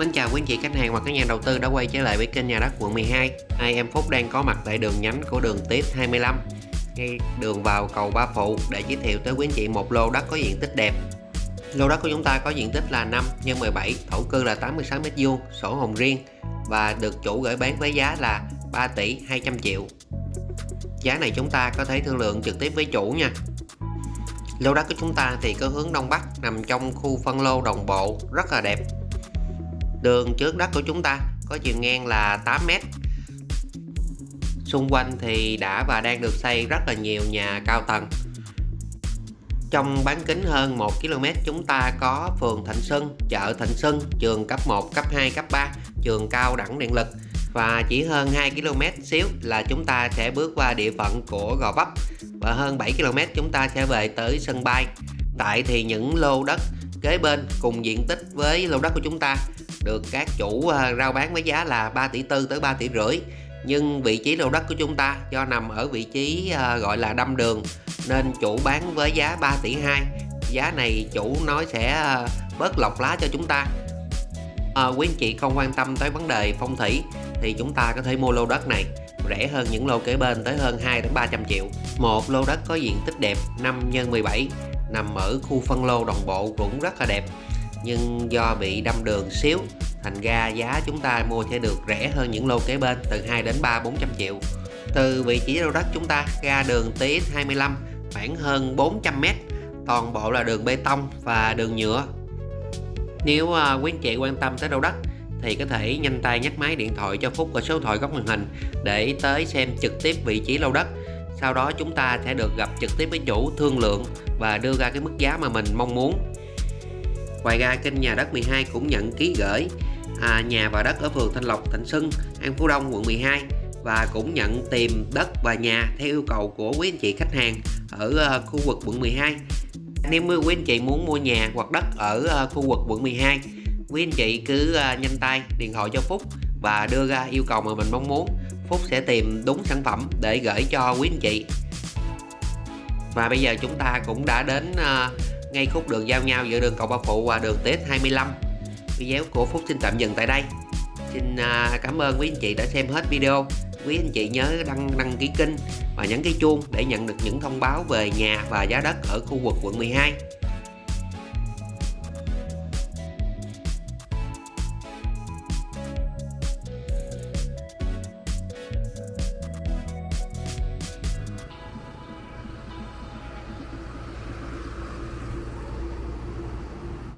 Mến chào quý anh chị khách hàng và các nhà đầu tư đã quay trở lại với kênh nhà đất quận 12 Hai. Em Phúc đang có mặt tại đường nhánh của đường tiếp 25 Ngay đường vào cầu Ba Phụ để giới thiệu tới quý anh chị một lô đất có diện tích đẹp. Lô đất của chúng ta có diện tích là 5 x 17, thổ cư là 86m2, sổ hồng riêng và được chủ gửi bán với giá là 3 tỷ 200 triệu. Giá này chúng ta có thể thương lượng trực tiếp với chủ nha. Lô đất của chúng ta thì có hướng Đông Bắc nằm trong khu phân lô đồng bộ rất là đẹp. Đường trước đất của chúng ta có chiều ngang là 8m Xung quanh thì đã và đang được xây rất là nhiều nhà cao tầng. Trong bán kính hơn 1 km chúng ta có phường Thạnh Xuân, chợ Thạnh Xuân, trường cấp 1, cấp 2, cấp 3, trường cao đẳng điện lực. Và chỉ hơn 2 km xíu là chúng ta sẽ bước qua địa phận của Gò Vấp. Và hơn 7 km chúng ta sẽ về tới sân bay. Tại thì những lô đất kế bên cùng diện tích với lô đất của chúng ta. Được các chủ ờ, rao bán với giá là 3 tỷ tư tới 3 tỷ rưỡi. Nhưng vị trí lô đất của chúng ta do nằm ở vị trí ờ, gọi là đâm đường nên chủ bán với giá 3 tỷ 2 giá này chủ nói sẽ ờ, bớt lọc lá cho chúng ta. À, quý anh chị không quan tâm tới vấn đề phong thủy thì chúng ta có thể mua lô đất này rẻ hơn những lô kế bên tới hơn 2 đến 300 triệu. Một lô đất có diện tích đẹp 5 x 17 nằm ở khu phân lô đồng bộ cũng rất là đẹp. Nhưng do bị đâm đường xíu, thành ra giá chúng ta mua sẽ được rẻ hơn những lô kế bên từ 2 đến 3 400 triệu. Từ vị trí lô đất chúng ta ra đường TX25 khoảng hơn 400m toàn bộ là đường bê tông và đường nhựa. Nếu à, quý anh chị quan tâm tới lô đất thì có thể nhanh tay nhắc máy điện thoại cho Phúc ở số thoại góc màn hình để tới xem trực tiếp vị trí lô đất. Sau đó chúng ta sẽ được gặp trực tiếp với chủ thương lượng và đưa ra cái mức giá mà mình mong muốn. Ngoài ra kênh nhà đất 12 cũng nhận ký gửi à, nhà và đất ở phường Thanh Lộc, Thạnh Xuân, An Phú Đông, quận 12 và cũng nhận tìm đất và nhà theo yêu cầu của quý anh chị khách hàng ở ờ, khu vực quận 12 nếu quý anh chị muốn mua nhà hoặc đất ở ờ, khu vực quận 12 quý anh chị cứ à, nhanh tay, điện thoại cho Phúc và đưa ra yêu cầu mà mình mong muốn. Phúc sẽ tìm đúng sản phẩm để gửi cho quý anh chị. Và bây giờ chúng ta cũng đã đến à, ngay khúc đường giao nhau giữa đường cầu Ba Phụ và đường TX25 video của Phúc xin tạm dừng tại đây. Xin à, cảm ơn quý anh chị đã xem hết video. Quý anh chị nhớ đăng đăng ký kênh và nhấn cái chuông để nhận được những thông báo về nhà và giá đất ở khu vực quận 12